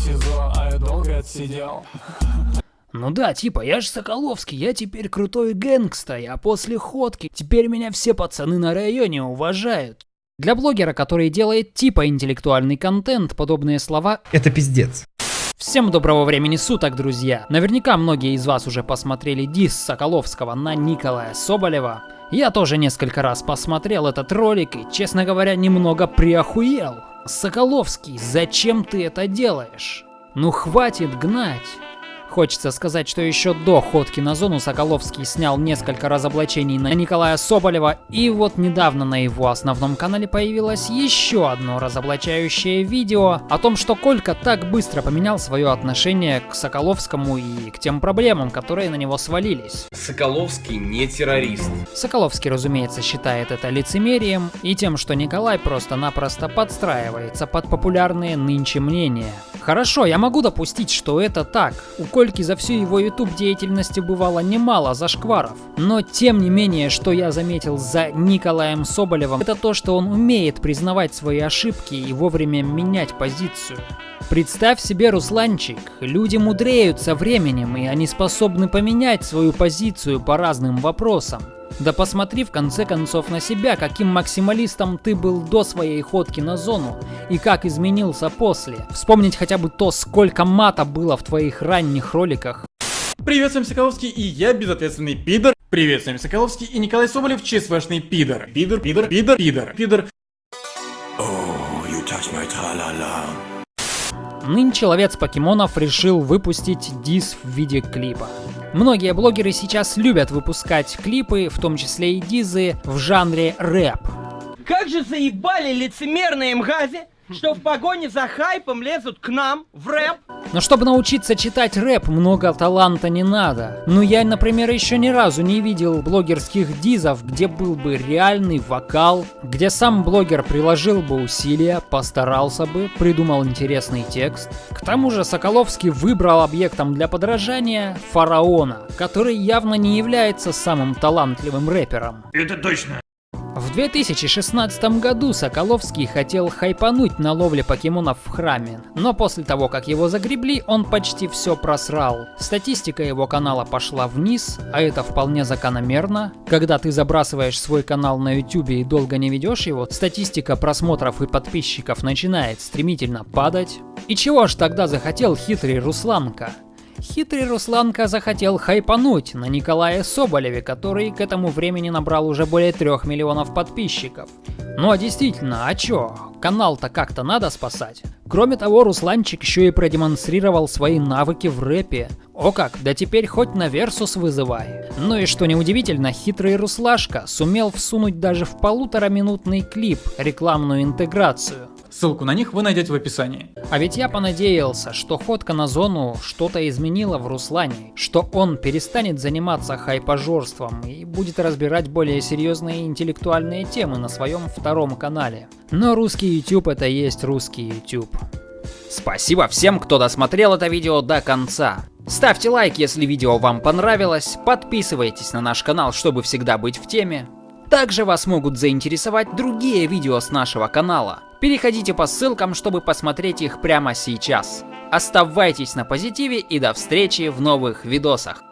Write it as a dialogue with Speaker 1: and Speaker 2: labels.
Speaker 1: СИЗО, а я долго отсидел.
Speaker 2: Ну да, типа, я же Соколовский, я теперь крутой гэнгста, я после ходки, теперь меня все пацаны на районе уважают. Для блогера, который делает типа интеллектуальный контент, подобные слова
Speaker 3: Это пиздец.
Speaker 2: Всем доброго времени суток, друзья! Наверняка многие из вас уже посмотрели дис Соколовского на Николая Соболева. Я тоже несколько раз посмотрел этот ролик и, честно говоря, немного приохуел. Соколовский, зачем ты это делаешь? Ну хватит гнать. Хочется сказать, что еще до ходки на зону Соколовский снял несколько разоблачений на Николая Соболева, и вот недавно на его основном канале появилось еще одно разоблачающее видео о том, что Колька так быстро поменял свое отношение к Соколовскому и к тем проблемам, которые на него свалились.
Speaker 4: Соколовский не террорист.
Speaker 2: Соколовский, разумеется, считает это лицемерием и тем, что Николай просто-напросто подстраивается под популярные нынче мнения. Хорошо, я могу допустить, что это так. У Кольки за всю его YouTube деятельности бывало немало зашкваров. Но тем не менее, что я заметил за Николаем Соболевым, это то, что он умеет признавать свои ошибки и вовремя менять позицию. Представь себе, Русланчик, люди мудреют со временем, и они способны поменять свою позицию по разным вопросам. Да посмотри в конце концов на себя, каким максималистом ты был до своей ходки на зону и как изменился после. Вспомнить хотя бы то, сколько мата было в твоих ранних роликах.
Speaker 5: Привет, всем Соколовский и я безответственный пидор. Привет, всем Соколовский и Николай Соболев, ЧСВшный пидор. Пидор, пидор, пидор, пидор, пидор.
Speaker 2: Нынче ловец покемонов решил выпустить дис в виде клипа. Многие блогеры сейчас любят выпускать клипы, в том числе и дизы, в жанре рэп.
Speaker 6: Как же заебали лицемерные мгази, что в погоне за хайпом лезут к нам в рэп.
Speaker 2: Но чтобы научиться читать рэп, много таланта не надо. Ну я, например, еще ни разу не видел блогерских дизов, где был бы реальный вокал, где сам блогер приложил бы усилия, постарался бы, придумал интересный текст. К тому же Соколовский выбрал объектом для подражания фараона, который явно не является самым талантливым рэпером.
Speaker 5: Это точно.
Speaker 2: В 2016 году Соколовский хотел хайпануть на ловле покемонов в храме, но после того, как его загребли, он почти все просрал. Статистика его канала пошла вниз, а это вполне закономерно. Когда ты забрасываешь свой канал на YouTube и долго не ведешь его, статистика просмотров и подписчиков начинает стремительно падать. И чего ж тогда захотел хитрый Русланка? Хитрый Русланка захотел хайпануть на Николае Соболеве, который к этому времени набрал уже более трех миллионов подписчиков. Ну а действительно, а чё? Канал-то как-то надо спасать. Кроме того, Русланчик еще и продемонстрировал свои навыки в рэпе. О как, да теперь хоть на Версус вызывай. Ну и что неудивительно, хитрый Руслашка сумел всунуть даже в полутораминутный клип рекламную интеграцию.
Speaker 5: Ссылку на них вы найдете в описании.
Speaker 2: А ведь я понадеялся, что ходка на зону что-то изменила в Руслане, что он перестанет заниматься хайпажорством и будет разбирать более серьезные интеллектуальные темы на своем втором канале. Но русский YouTube это есть русский YouTube. Спасибо всем, кто досмотрел это видео до конца. Ставьте лайк, если видео вам понравилось, подписывайтесь на наш канал, чтобы всегда быть в теме. Также вас могут заинтересовать другие видео с нашего канала. Переходите по ссылкам, чтобы посмотреть их прямо сейчас. Оставайтесь на позитиве и до встречи в новых видосах.